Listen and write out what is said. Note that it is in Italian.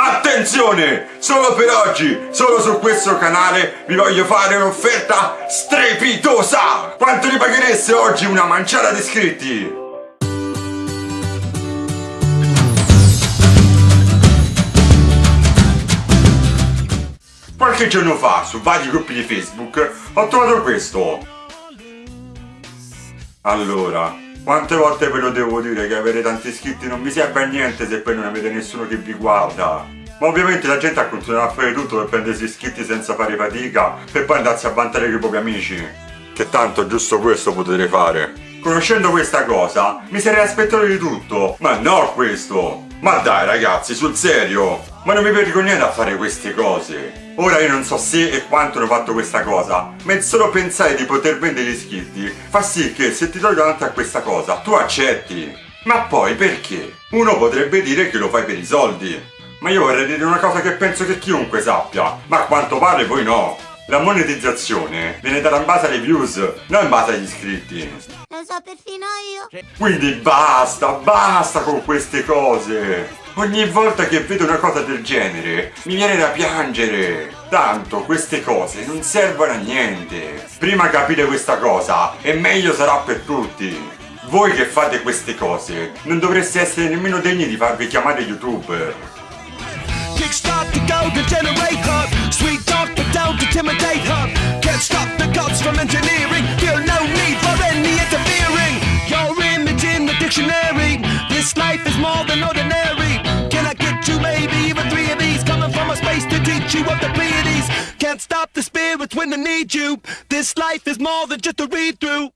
Attenzione! Solo per oggi, solo su questo canale vi voglio fare un'offerta strepitosa! Quanto li paghereste oggi una manciata di iscritti? Qualche giorno fa, su vari gruppi di Facebook, ho trovato questo. Allora, quante volte ve lo devo dire che avere tanti iscritti non vi serve a niente se poi non avete nessuno che vi guarda? Ma ovviamente la gente ha continuato a fare tutto per prendersi iscritti senza fare fatica per poi andarsi a vantare con i propri amici. Che tanto giusto questo potete fare. Conoscendo questa cosa, mi sarei aspettato di tutto, ma no questo! Ma dai ragazzi, sul serio! Ma non vi vergognate a fare queste cose! Ora io non so se e quanto hanno fatto questa cosa, ma il solo pensare di poter vendere iscritti fa sì che se ti trovi davanti a questa cosa, tu accetti. Ma poi perché? Uno potrebbe dire che lo fai per i soldi. Ma io vorrei dire una cosa che penso che chiunque sappia, ma a quanto pare voi no. La monetizzazione viene data in base alle views, non in base agli iscritti. Lo so perfino io. Quindi basta, basta con queste cose! Ogni volta che vedo una cosa del genere mi viene da piangere. Tanto queste cose non servono a niente. Prima capite questa cosa e meglio sarà per tutti. Voi che fate queste cose non dovreste essere nemmeno degni di farvi chiamare youtuber. Kickstart intimidate hub. Can't stop the gods from engineering. Feel no need for any interfering. Your image in the dictionary. This life is more than ordinary. Can I get you maybe even three of these? Coming from a space to teach you of the Pleiades. Can't stop the spirits when they need you. This life is more than just a read through.